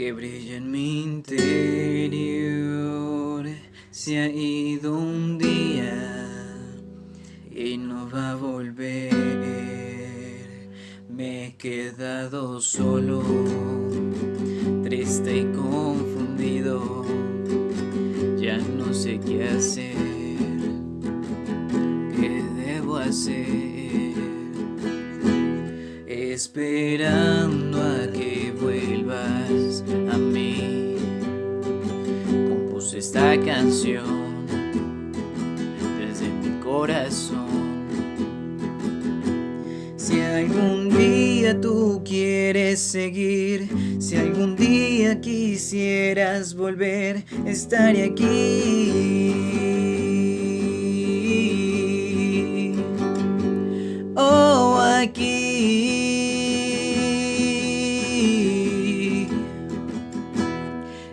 que brilla en mi interior. Se ha ido un día y no va a volver. Me he quedado solo, triste y confundido, ya no sé qué hacer, qué debo hacer. Esperando a que vuelvas canción desde mi corazón. Si algún día tú quieres seguir, si algún día quisieras volver, estaré aquí. Oh, aquí.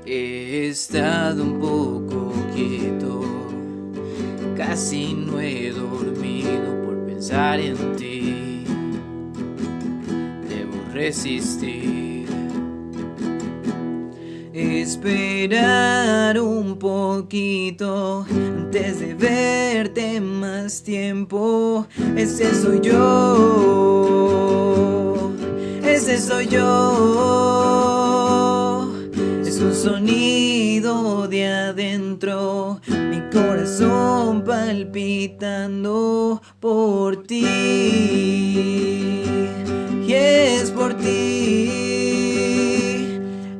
He estado un poco casi no he dormido por pensar en ti. Debo resistir, esperar un poquito antes de verte más tiempo. Ese soy yo, ese soy yo un sonido de adentro, palpitando por ti. Y es por ti.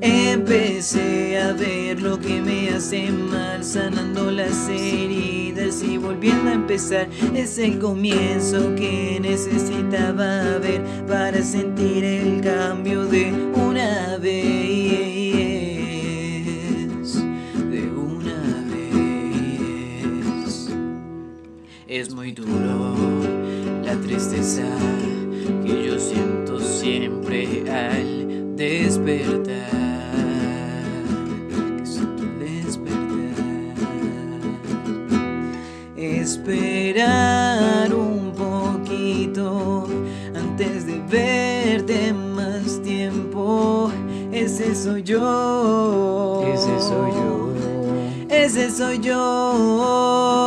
Empecé a ver lo que me hace mal, sanando las heridas y volviendo a empezar. Es el comienzo que necesitaba ver para sentir el cambio de una vez. Es muy duro la tristeza que yo siento siempre al despertar. Que siento despertar. Esperar un poquito antes de verte más tiempo. Ese soy yo. Ese soy yo. Ese soy yo.